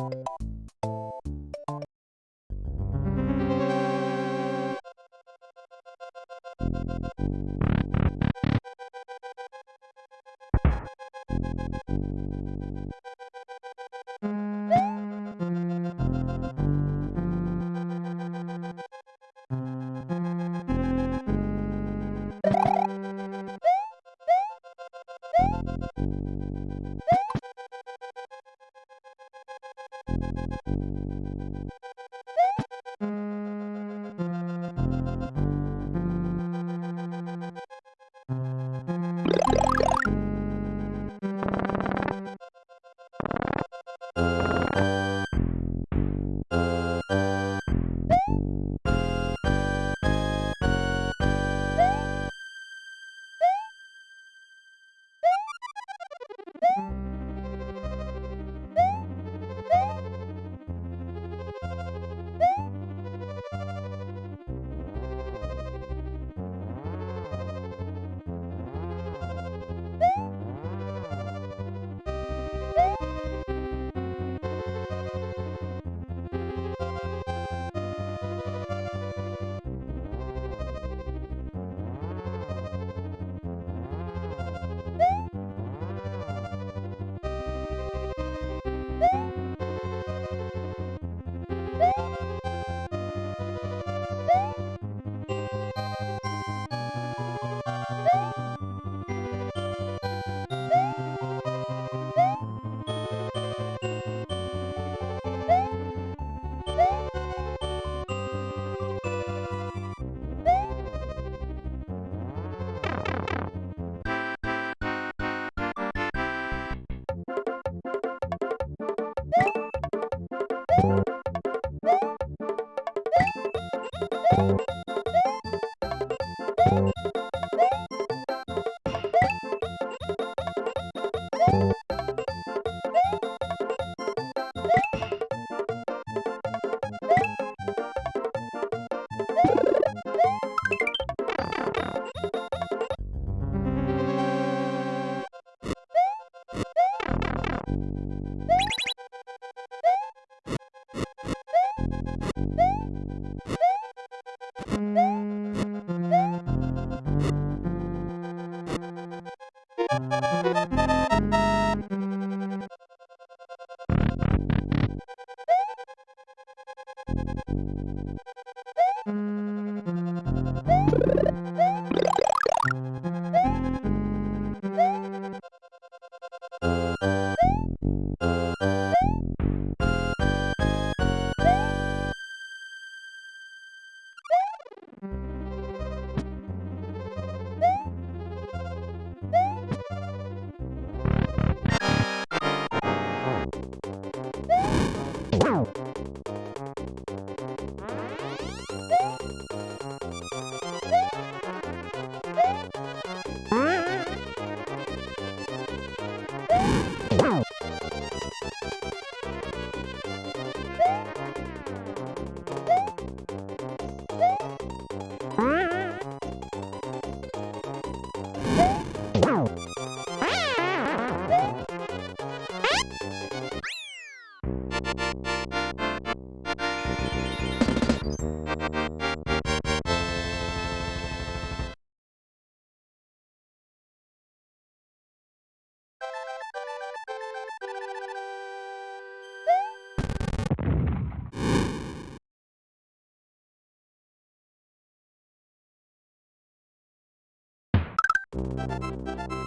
Thank you. You Thank you.